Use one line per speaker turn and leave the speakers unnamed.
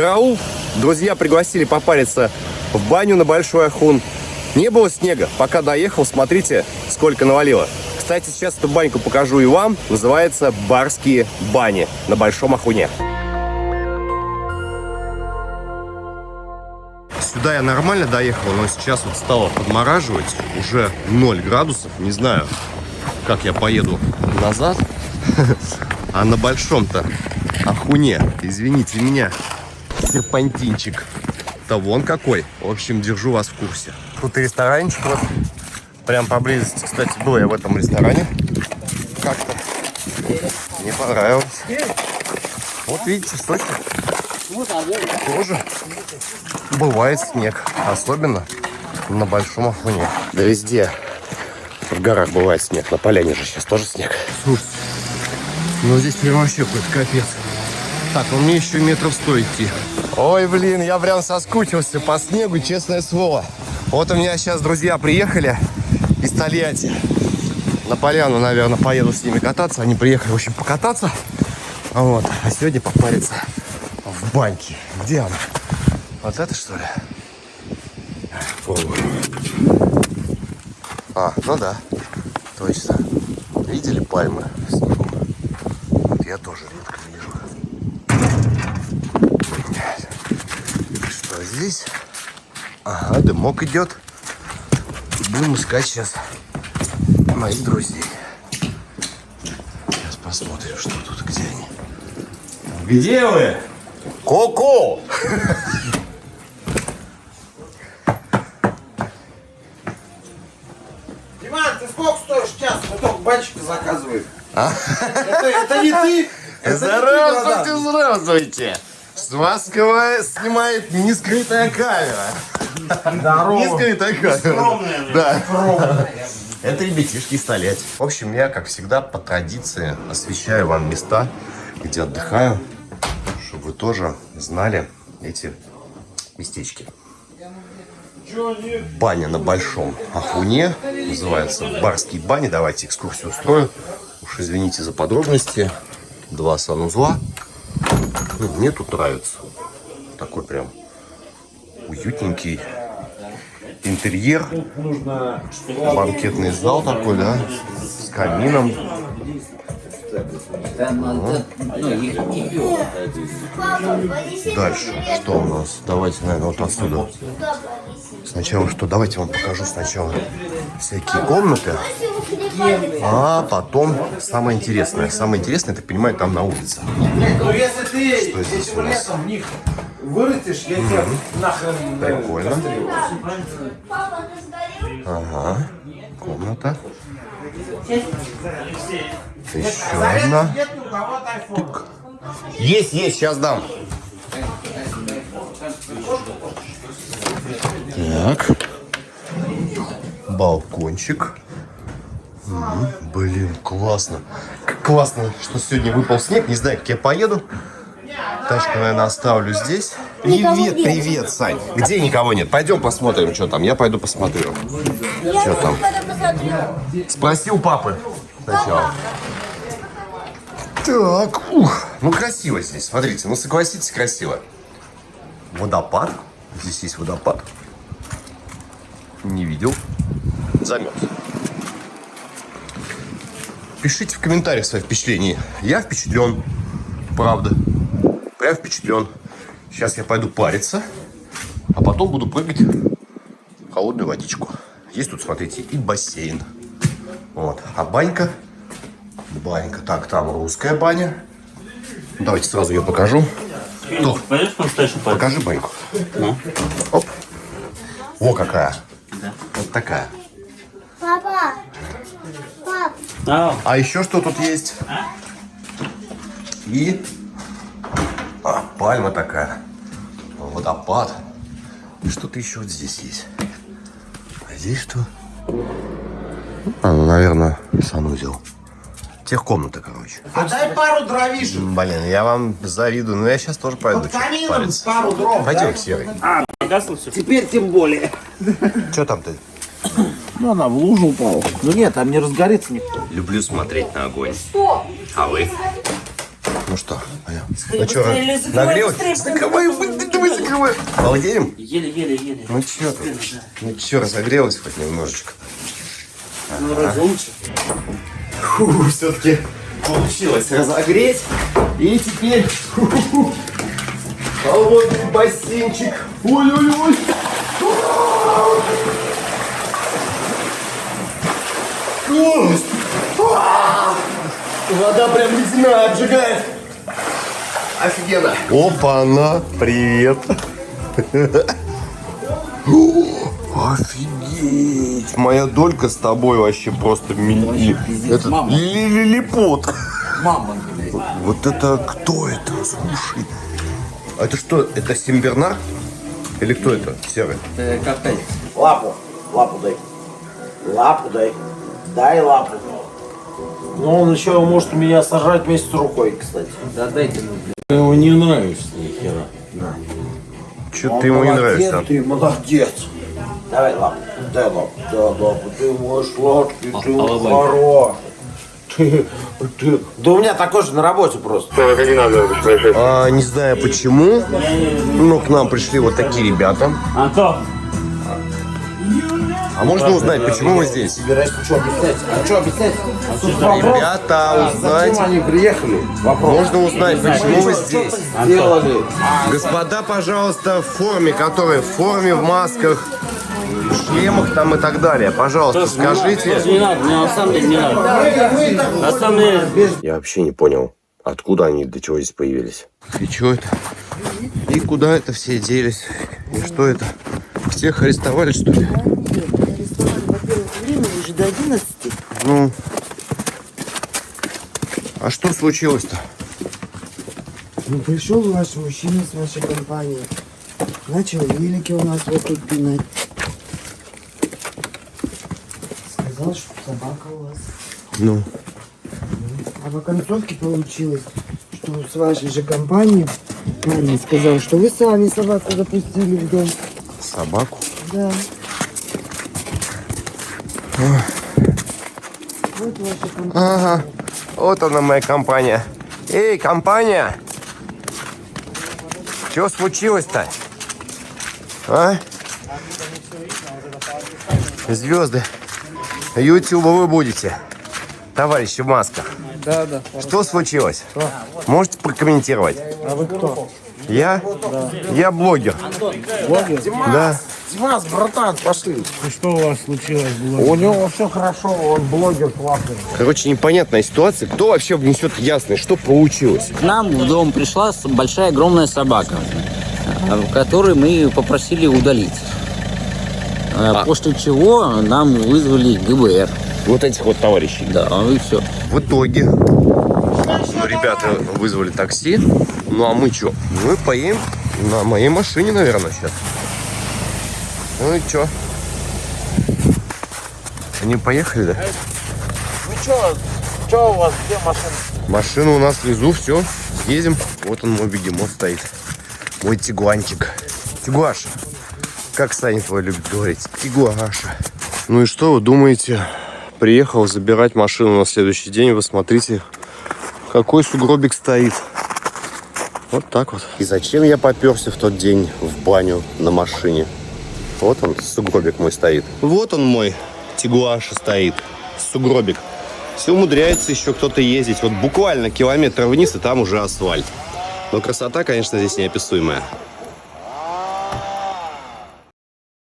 Караул! Друзья пригласили попариться в баню на Большой Ахун. Не было снега. Пока доехал, смотрите, сколько навалило. Кстати, сейчас эту баньку покажу и вам. Называется Барские бани на Большом Ахуне. Сюда я нормально доехал, но сейчас вот стало подмораживать. Уже 0 градусов. Не знаю, как я поеду назад. А на большом-то Ахуне, извините меня, серпантинчик. Да вон какой. В общем, держу вас в курсе. Тут и ресторанчик вот. Прям поблизости, кстати, был я в этом ресторане. Как-то не понравилось. Вот видите, в Сочи тоже бывает снег. Особенно на Большом Афоне. Да везде в горах бывает снег. На поляне же сейчас тоже снег. Слушайте, ну здесь прям вообще какой-то капец. Так, ну мне еще метров сто идти. Ой, блин, я прям соскучился по снегу, честное слово. Вот у меня сейчас друзья приехали из Тольятти. На поляну, наверное, поеду с ними кататься. Они приехали, в общем, покататься. Вот. А сегодня попариться в баньке. Где она? Вот это, что ли? А, ну да. Точно. Видели пальмы? Вот я тоже редко вижу. Что здесь? Ага, дымок идет. Будем искать сейчас моих друзей. Сейчас посмотрим, что тут, где они. Где вы? Ко-ко!
Диман, ты сколько стоишь час? Мы только банчика заказываем. Это, это не ты? Это
Здравствуйте, здравствуйте! С вас снимает не скрытая камера. Не скрытая камера. Да. Это ребятишки Тольятти. В общем, я, как всегда, по традиции освещаю вам места, где отдыхаю, чтобы вы тоже знали эти местечки. Баня на Большом Ахуне. Называется Барские бани. Давайте экскурсию устрою. Уж извините за подробности. Два санузла. Ну, мне тут нравится. Такой прям уютненький интерьер. Банкетный зал такой, да? С камином. Дальше. Что у нас? Давайте, наверное, вот отсюда. Сначала что? Давайте вам покажу сначала всякие комнаты. А потом самое интересное. Самое интересное, я так понимаю, там на улице.
Ну если ты
Что здесь у нас?
в них вырастешь, я тебя нахрен...
Прикольно. Ага. Комната. Еще одна.
Айфон.
Есть, есть, сейчас дам. Так. Балкончик. М, Блин, классно. Как классно, что сегодня выпал снег. Не знаю, как я поеду. Тачку, наверное, оставлю здесь. Привет, привет, Сань. Где никого нет? Пойдем посмотрим, что там. Я пойду посмотрю. Что там? Спроси у папы сначала. Так, ух, ну красиво здесь, смотрите, ну согласитесь, красиво. Водопад, здесь есть водопад. Не видел, замерз. Пишите в комментариях свои впечатления. Я впечатлен, правда, прям впечатлен. Сейчас я пойду париться, а потом буду прыгать в холодную водичку. Есть тут, смотрите, и бассейн. Вот, а банька Банька. Так, там русская баня. Давайте сразу ее покажу. Покажи баньку.
Ну.
Оп. О, какая.
Да.
Вот такая.
А,
А еще что тут есть? И а, пальма такая. Водопад. Что-то еще вот здесь есть. А здесь что? А, ну, наверное, санузел. Техкомната, короче.
А дай пару дровишек.
Блин, я вам завидую, но я сейчас тоже пойду
Под камином пару дров.
Пойдем,
дай.
Серый.
погасло все?
Теперь тем более.
Что там ты?
Ну, она в лужу упала. Ну нет, там не разгорится никто.
Люблю смотреть на огонь. А вы? Ну что, Аня? Ну что, нагрелась? Закрывай, давай закрывай. Балдеем?
Еле-еле-еле.
Ну чё ты? Ну чё, разогрелась хоть немножечко?
Ну, разумчик.
Фу, все-таки получилось разогреть. И теперь холодный бассейнчик. Ой-ой-ой. Класс! А! Вода прям ледяная, обжигает. Офигенно. Опа-на, привет. Офигеть! Моя долька с тобой вообще просто мили... Это лилипут.
Мама,
Вот это кто это? Слушай. А это что? Это Симбернар? Или кто это? Серый?
коктейль.
Лапу, лапу дай. Лапу дай. Дай лапу. Ну, он еще может меня сажать вместе с рукой, кстати.
Да дайте ну,
Ты ему не нравишься ни хера.
Че
Он
ты ему не нравишься?
Ты молодец. Давай лапу, дай лапу, дай лапу. Ты мой сладкий, ты мой хороший. Ты, ты. Да у меня такой же на работе просто.
А, не знаю почему, но к нам пришли вот такие ребята.
Антон,
А можно узнать, почему вы здесь?
Собираюсь, что объяснять? А что объяснять? Вопрос.
Ребята, узнать.
Зачем они приехали? Вопрос.
Можно узнать, почему вы здесь?
Сделали.
Господа, пожалуйста, в форме, которые в форме, в масках, в шлемах там и так далее. Пожалуйста, скажите.
не надо, мне на самом деле не надо. На самом деле,
Я вообще не понял, откуда они, для чего здесь появились. И что это? И куда это все делись? И что это? Всех арестовали, что ли?
11.
Ну. А что случилось-то?
Ну, пришел ваш мужчина с вашей компанией. Начал велики у нас вот тут пинать. Сказал, что собака у вас.
Ну.
А в оконцовке получилось, что с вашей же компанией парень сказал, что вы сами собаку запустили в дом.
Собаку?
Да. Вот ваша компания.
Ага. Вот она моя компания. Эй, компания! Что случилось-то? А? Звезды. Ютуба вы будете. Товарищи в масках.
Да, да.
Что случилось? Можете прокомментировать?
А вы кто?
Я? Я блогер.
Блогер?
Да.
Димас, братан, пошли.
Что у вас случилось? Было?
У него все хорошо, он блогер классный.
Короче, непонятная ситуация. Кто вообще внесет ясность? Что получилось?
К нам в дом пришла большая огромная собака, э, которую мы попросили удалить. Э, После чего нам вызвали ГБР.
Вот этих вот товарищей.
Да, и все.
В итоге ну, ребята вызвали такси. Ну а мы что? Мы поедем на моей машине, наверное, сейчас. Ну и что? Они поехали, да?
Ну что, что у вас, где машина?
Машину у нас внизу, все, едем. Вот он мой бегемот стоит. Мой тигуанчик. Тигуаша. Как Саня твой любит говорить? Тигуаша. Ну и что вы думаете? Приехал забирать машину на следующий день. Вы смотрите, какой сугробик стоит. Вот так вот. И зачем я поперся в тот день в баню на машине? Вот он, сугробик мой стоит. Вот он мой тигуаша стоит. Сугробик. Все умудряется еще кто-то ездить. Вот буквально километр вниз, и там уже асфальт. Но красота, конечно, здесь неописуемая.